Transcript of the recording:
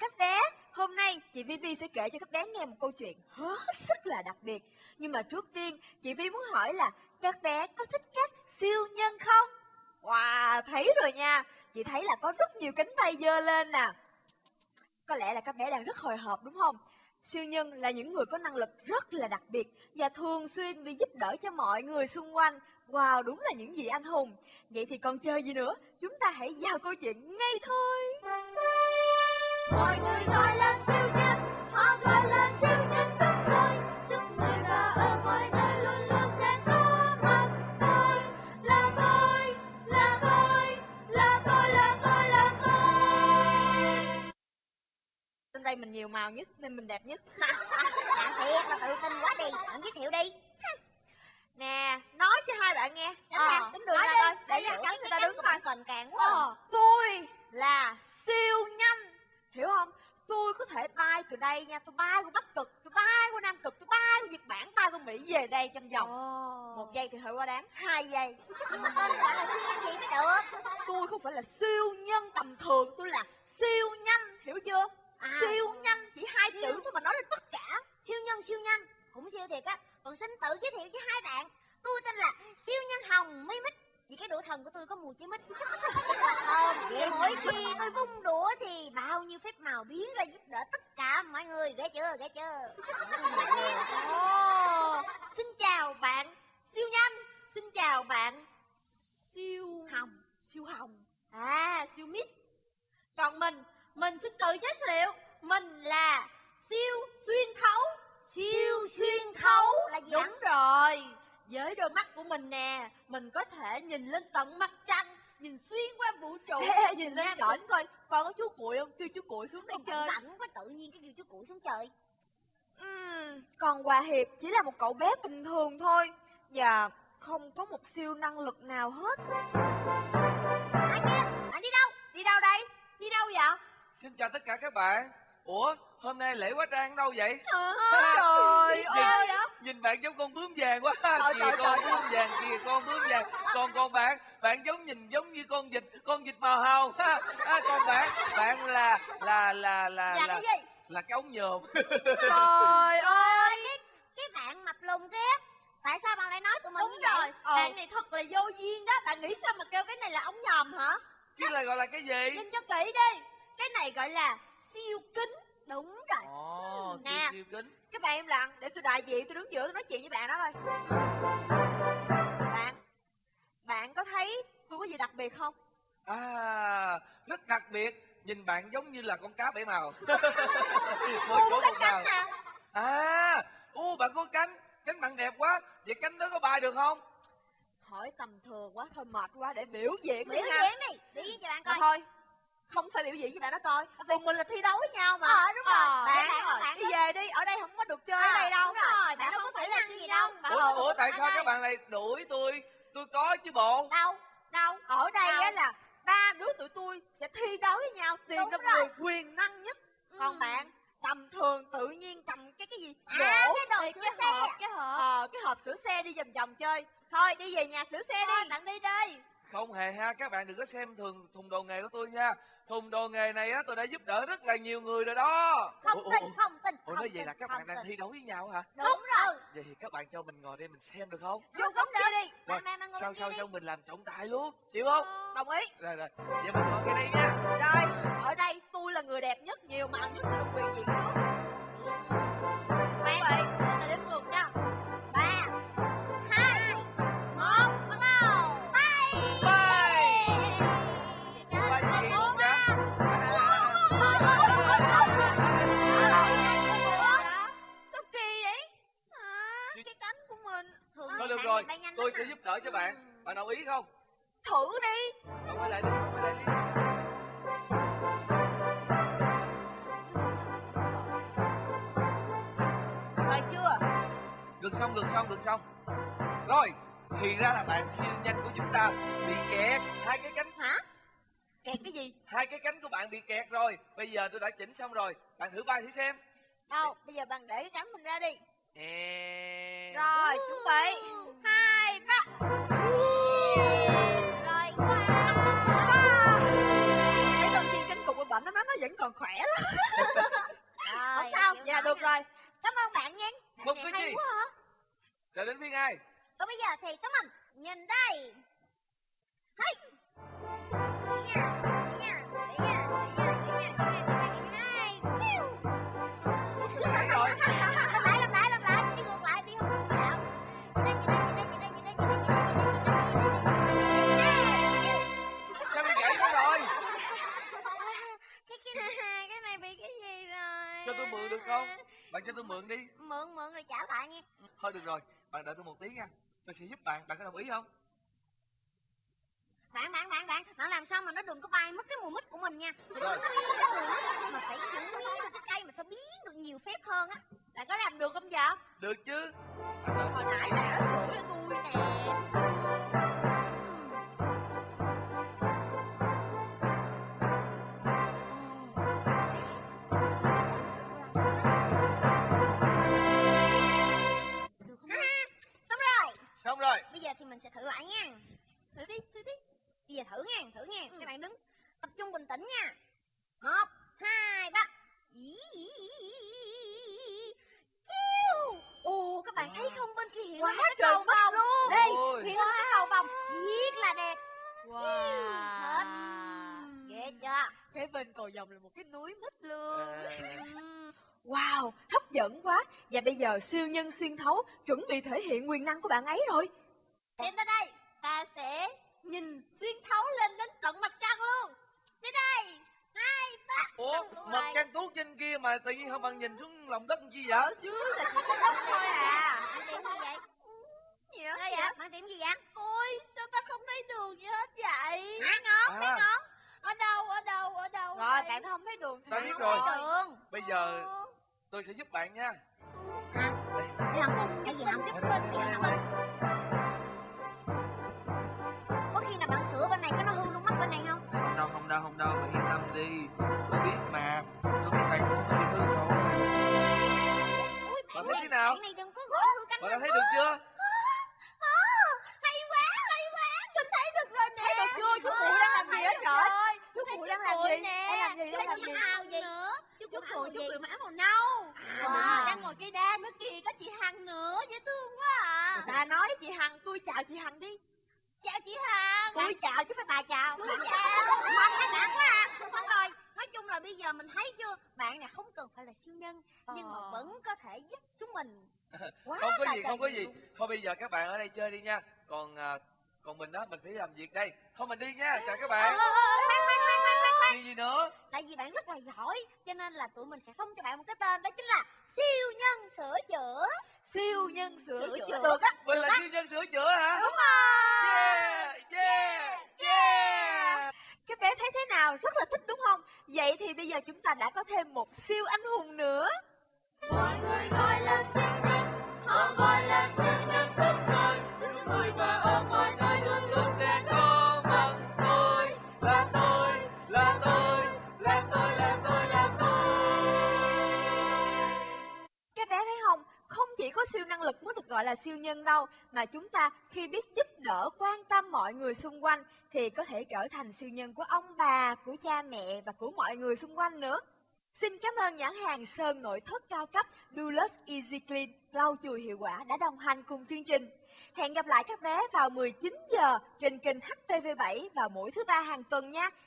các bé, hôm nay chị Vivi sẽ kể cho các bé nghe một câu chuyện hết sức là đặc biệt. Nhưng mà trước tiên, chị Vi muốn hỏi là các bé có thích các siêu nhân không? Wow, thấy rồi nha. Chị thấy là có rất nhiều cánh tay dơ lên nè. Có lẽ là các bé đang rất hồi hộp đúng không? Siêu nhân là những người có năng lực rất là đặc biệt và thường xuyên đi giúp đỡ cho mọi người xung quanh. Wow, đúng là những gì anh hùng. Vậy thì còn chơi gì nữa? Chúng ta hãy vào câu chuyện ngay thôi. Mọi người gọi là siêu nhân, họ gọi là siêu nhân đúng rồi. Giúp người và ở mọi nơi luôn luôn sẽ có mặt tôi. Là tôi, là tôi, là tôi, là tôi, là tôi. Trên đây mình nhiều màu nhất nên mình đẹp nhất. Bạn thiệt là tự tin quá đi, bạn giới thiệu đi. Nè, nói cho hai bạn nghe. Tránh ra, Ờ, tính đường ra coi. Để cho cái người ta đứng coi. cồn càng quá. Ờ, tôi là siêu nhanh. Từ đây nha, tôi bay qua Bắc Cực, tôi bay qua Nam Cực, tôi bay qua Nhật Bản, bay qua Mỹ về đây trong vòng một giây thì hơi quá đáng, hai giây. Nhưng mà tên bạn là siêu nhân gì mới được. Tôi không phải là siêu nhân tầm thường, tôi là siêu nhanh, hiểu chưa? À. Siêu nhanh chỉ hai Siêu. chữ thôi mà nói lên tất cả. Siêu nhân siêu nhanh, cũng siêu thiệt á. Còn xin tự giới thiệu với hai bạn. Tôi tên là siêu nhân hồng mi mít. Vì cái đũa thần của tôi có mùi chí mít. Không, vì mỗi khi tôi vung đũa thì bao nhiêu phép màu biến ra giúp đỡ tất cả mọi người. Ghê chưa, Ồ, xin chào bạn siêu nhanh, xin chào bạn siêu Hồng. siêu hồng, à siêu mít. Còn mình, mình xin tự giới thiệu, mình là siêu xuyên thấu, siêu xuyên thấu là gì Đúng rồi, với đôi mắt của mình nè, mình có thể nhìn lên tận mặt trăng, nhìn xuyên qua vũ trụ, nhìn lên trển coi, con có chú cuội không? Kêu chú cuội xuống đây chơi. rảnh quá tự nhiên cái điều chú cụ xuống trời. Ừm, còn Hòa Hiệp chỉ là một cậu bé bình thường thôi Và không có một siêu năng lực nào hết Anh kia, anh đi đâu? Đi đâu đây? Đi đâu vậy? Xin chào tất cả các bạn Ủa hôm nay lễ quá trang đâu vậy trời Nhìn- ơi Nhìn bạn giống con bướm vàng quá Trời, Kìa trời, con trời. bướm vàng Kìa con bướm vàng Còn còn bạn Bạn giống nhìn giống như con vịt Con vịt màu hồng ha. à, Còn bạn Bạn là là là là Là là, cái gì? Là cái ống nhòm Trời ơi Cái, cái bạn mập lùn kia. Tại sao bạn lại nói tụi mình Đúng như rồi, vậy? bạn này thật là vô duyên đó Bạn nghĩ sao mà kêu cái này là ống nhòm hả? Cái này gọi là cái gì Nhìn cho kỹ đi Cái này gọi là siêu kính Đúng rồi. Ồ Nè. siêu siêu kính Các bạn im lặng để tôi đại diện tôi đứng giữa tôi nói chuyện với bạn đó thôi Bạn Bạn có thấy tôi có gì đặc biệt không? À rất đặc biệt Nhìn bạn giống như là con cá bảy màu. Mỗi chỗ một cánh màu. nè. À Ô bạn có cánh. Cánh bạn đẹp quá. Vậy cánh đó có bay được không? Hỏi tầm thường quá thôi mệt quá để biểu diễn Biểu đi ha. diễn đi. Biểu diễn cho bạn Mà coi. thôi không phải biểu diễn với bạn đó coi. Tụi mình là thi đấu với nhau mà. Ờ, đúng rồi. Ờ, bạn bạn- rồi bạn đi về đi ở đây không có được chơi ở đây đâu? Đúng rồi. Bạn bạn đâu không có phải kỹ là năng siêu gì đâu. bạn Ủa, ờ, ủa tại sao các bạn lại đuổi tôi? Tôi có chứ bộ. Đâu? Đâu? Ở đây á là đứa tụi tôi sẽ thi đấu với nhau. Tìm Đúng ra người quyền năng nhất. Còn Ừ. bạn tầm thường tự nhiên cầm cái cái gì? À, gỗ. cái đồ cái xe. hộp cái hộp. Ờ cái hộp sửa xe đi vòng vòng chơi. Thôi đi về nhà sửa xe đi. bạn đi đi Không hề ha Các bạn đừng có xem thường thùng đồ nghề của tôi nha. Thùng đồ nghề này á tôi đã giúp đỡ rất là nhiều người rồi đó. Không Ủa, tin, ủa, không tin. Ủa không nói vậy tin, là các bạn đang tin. thi đấu với nhau hả? Đúng rồi. Vậy thì các bạn cho mình ngồi đây mình xem được không? Vô góc kia đi. Rồi Sao bên kia sao đi. sao mình làm trọng tài luôn Chịu không? Đồng ý. Rồi rồi Vậy mình ngồi ngay đây nha. Rồi ở đây tôi là người đẹp nhất nhiều màu nhất tôi được quyền diện trước đỡ cho bạn. Bạn đồng ý không? Thử đi. Bạn quay lại đi quay lại đi. Rồi chưa? Gần xong gần xong gần xong. Rồi Thì ra là bạn siêu nhanh của chúng ta Bị kẹt. Hai cái cánh hả? Kẹt cái gì? Hai cái cánh của bạn bị kẹt rồi. Bây giờ tôi đã chỉnh xong rồi. Bạn thử bay thử xem. Đâu bây giờ bạn để cái cánh mình ra đi Rồi chuẩn bị. Hai ba. Rồi, cái đầu tiên cánh cục của bệnh nó nó vẫn còn khỏe lắm. Rồi, không sao. dạ được rồi. Cảm ơn bạn nha. Một cái gì? quá hả? Rồi đến phiên ai? Còn bây giờ thì tấm mình. Nhìn đây. Hey. Thử nha, thử nha, thử nha, không? Bạn cho tôi mượn đi. Mượn, mượn rồi trả lại nghe. Thôi được rồi, bạn đợi tôi một tí nha. Tôi sẽ giúp bạn, bạn có đồng ý không? Bạn, bạn, bạn, bạn, bạn làm sao mà nó đừng có bay mất cái mùi mít của mình nha. Rồi. Mà phải giữ nguyên cái cây mà sao biến được nhiều phép hơn á. bạn có làm được không dạ Được chứ. Đợi hồi nãy bạn nha. đã sửa cho tôi Xong rồi. Bây giờ thì mình sẽ thử lại nha. Thử đi, thử đi. Bây giờ thử nha, thử nha. Các bạn đứng tập trung bình tĩnh nha. Một, hai, ba. Ý, ý, ý, ý, ý, ý. Chiu. Ồ, các bạn thấy không bên kia hiện lên cái cầu vồng. luôn Đây, hiện lên cái cầu vồng. Thiệt là đẹp. wow Ghê chưa? cái bên cầu vồng là một cái núi mít luôn À, wow hấp dẫn quá và bây giờ siêu nhân xuyên thấu chuẩn bị thể hiện quyền năng của bạn ấy rồi Xem tới đây, ta sẽ nhìn xuyên thấu lên đến tận mặt trăng luôn. Đến đây, hai, ba. Ủa, mặt trăng tuốt trên kia mà tự nhiên không bạn nhìn xuống lòng đất chi vậy? chứ là chỉ có đất thôi à Bạn tìm gì vậy? gì Sao vậy? Bạn tìm gì vậy? ôi sao ta không thấy đường gì hết vậy Hai ngón, hai À, ngón. ở đâu ở đâu ở đâu rồi bạn không thấy đường Ta thì biết không rồi. thấy Đường. bây giờ tôi sẽ giúp bạn nha. Hả? Đây. Cái không? Cái gì không? Đây, Cái đây, gì đây, không? đây. Có khi nào bạn sửa bên này có nó hư luôn mắt bên này không? Không đâu, không đâu, không đâu, bạn yên tâm đi. Tôi biết mà. Nâu Wow. wow. đang ngồi cây đa nữa kìa có chị hằng nữa dễ thương quá à bà nói chị hằng tôi chào chị hằng đi chào chị hằng tôi chào chứ phải bà chào Tôi chào. Bạn hay bạn quá à. Đúng rồi. Nói chung là bây giờ mình thấy chưa? Bạn này không cần phải là siêu nhân, nhưng mà Ờ. vẫn có thể giúp chúng mình. Quá Không có gì, không có gì. Thôi bây giờ các bạn ở đây chơi đi nha. Còn à, còn mình đó, mình phải làm việc đây. Thôi mình đi nha, chào các Ờ, bạn. ờ, ờ, khoan, khoan. Gì nữa? Tại vì bạn rất là giỏi, cho nên là tụi mình sẽ phong cho bạn một cái tên đó chính là siêu nhân sửa chữa. siêu nhân sửa Sửa chữa chữa. được á Mình là siêu nhân sửa chữa hả? đúng rồi Yeah, yeah, yeah. các bé thấy thế nào rất là thích đúng không vậy thì bây giờ chúng ta đã có thêm một siêu anh hùng nữa Mọi người gọi là siêu nhân, họ gọi là siêu nhân đất trời. Giúp người và ở mọi nơi luôn luôn gọi là siêu nhân đâu mà chúng ta khi biết giúp đỡ, quan tâm mọi người xung quanh thì có thể trở thành siêu nhân của ông bà, của cha mẹ và của mọi người xung quanh nữa Xin cảm ơn nhãn hàng sơn nội thất cao cấp Dulux Easy Clean, lau chùi hiệu quả đã đồng hành cùng chương trình. Hẹn gặp lại các bé vào 19 giờ trên kênh HTV7 vào mỗi thứ ba hàng tuần nha.